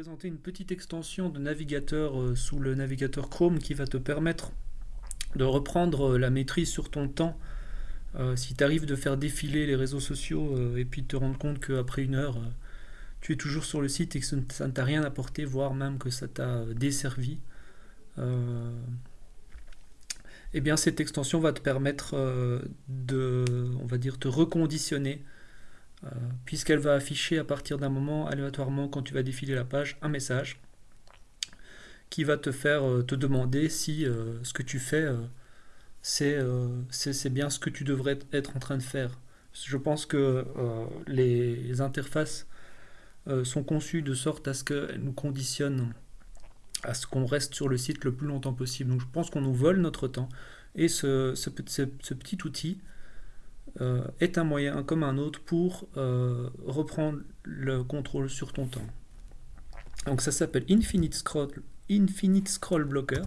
présenter une petite extension de navigateur euh, sous le navigateur Chrome qui va te permettre de reprendre euh, la maîtrise sur ton temps euh, si tu arrives de faire défiler les réseaux sociaux et puis de te rendre compte qu'après une heure tu es toujours sur le site et que ça ne t'a rien apporté voire même que ça t'a desservi eh bien cette extension va te permettre de on va dire te reconditionner puisqu'elle va afficher à partir d'un moment aléatoirement quand tu vas défiler la page un message qui va te faire euh, te demander si euh, ce que tu fais c'est bien ce que tu devrais être en train de faire. Je pense que les interfaces sont conçues de sorte à ce qu'elles nous conditionnent à ce qu'on reste sur le site le plus longtemps possible. Donc je pense qu'on nous vole notre temps. Et ce petit outil euh, est un moyen comme un autre pour euh, reprendre le contrôle sur ton temps. Donc ça s'appelle Infinite Scroll, Infinite Scroll Blocker.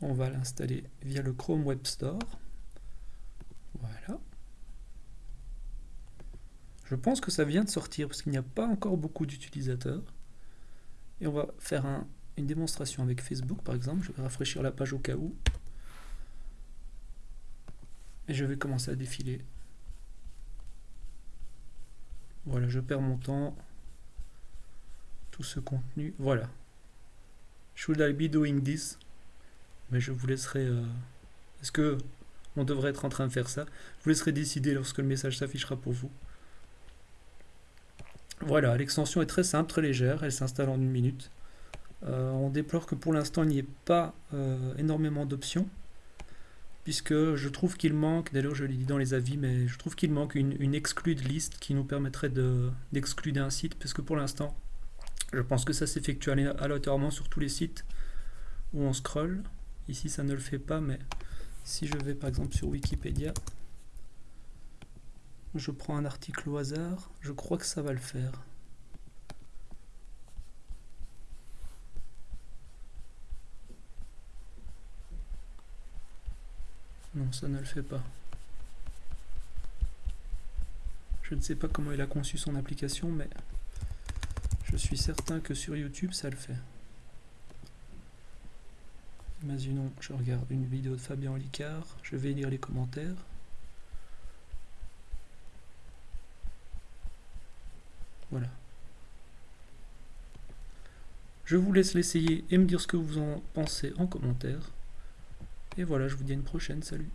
On va l'installer via le Chrome Web Store. Voilà. Je pense que ça vient de sortir parce qu'il n'y a pas encore beaucoup d'utilisateurs. Et on va faire une démonstration avec Facebook par exemple. Je vais rafraîchir la page au cas où. Et je vais commencer à défiler. Voilà, je perds mon temps. Tout ce contenu. Voilà. Should I be doing this? Mais je vous laisserai... Euh, est-ce que on devrait être en train de faire ça? Je vous laisserai décider lorsque le message s'affichera pour vous. Voilà, l'extension est très simple, très légère. Elle s'installe en une minute. Euh, on déplore que pour l'instant, il n'y ait pas euh, énormément d'options puisque je trouve qu'il manque, d'ailleurs je l'ai dit dans les avis, mais je trouve qu'il manque une, exclude liste qui nous permettrait d'exclure un site, parce que pour l'instant, je pense que ça s'effectue aléatoirement sur tous les sites où on scroll. Ici ça ne le fait pas, mais si je vais par exemple sur Wikipédia, je prends un article au hasard, je crois que ça va le faire. Non, ça ne le fait pas. Je ne sais pas comment il a conçu son application, mais je suis certain que sur YouTube, ça le fait. Imaginons, je regarde une vidéo de Fabien Licard, je vais lire les commentaires. Voilà. Je vous laisse l'essayer et me dire ce que vous en pensez en commentaire. Et voilà, je vous dis à une prochaine, salut